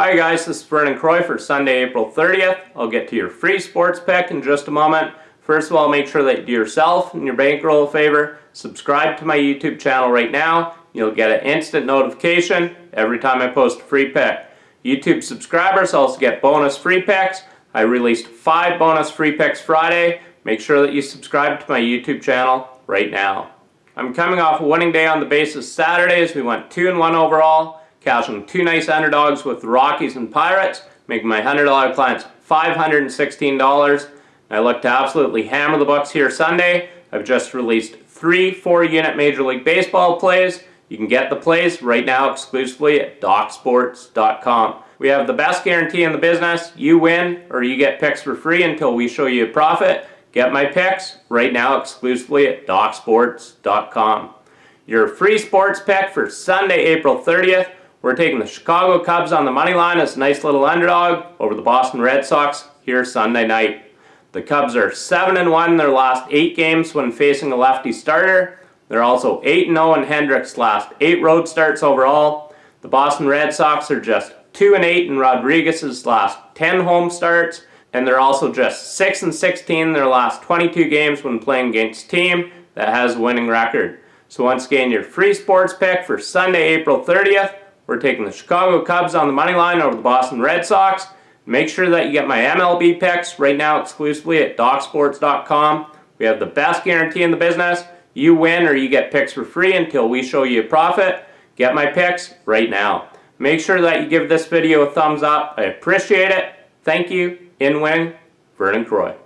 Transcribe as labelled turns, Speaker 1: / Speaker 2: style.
Speaker 1: Hi guys, this is Vernon Croy for Sunday, April 30th. I'll get to your free sports pick in just a moment. First of all, make sure that you do yourself and your bankroll a favor. Subscribe to my YouTube channel right now. You'll get an instant notification every time I post a free pick. YouTube subscribers also get bonus free picks. I released five bonus free picks Friday. Make sure that you subscribe to my YouTube channel right now. I'm coming off a winning day on the basis Saturdays. We went 2 and 1 overall, cashing two nice underdogs with the Rockies and Pirates, making my $100 clients $516. I look to absolutely hammer the Bucks here Sunday. I've just released three four-unit Major League Baseball plays. You can get the plays right now exclusively at DocSports.com. We have the best guarantee in the business. You win or you get picks for free until we show you a profit. Get my picks right now exclusively at DocSports.com. Your free sports pick for Sunday, April 30th. We're taking the Chicago Cubs on the money line as a nice little underdog over the Boston Red Sox here Sunday night. The Cubs are 7 and 1 in their last 8 games when facing a lefty starter. They're also 8 0 in Hendricks' last 8 road starts overall. The Boston Red Sox are just 2 and 8 in Rodriguez's last 10 home starts and they're also just 6 and 16 in their last 22 games when playing against a team that has a winning record. So once again, your free sports pick for Sunday, April 30th, we're taking the Chicago Cubs on the money line over the Boston Red Sox. Make sure that you get my MLB picks right now exclusively at DocSports.com. We have the best guarantee in the business. You win or you get picks for free until we show you a profit. Get my picks right now. Make sure that you give this video a thumbs up. I appreciate it. Thank you in wing, Vernon Croy.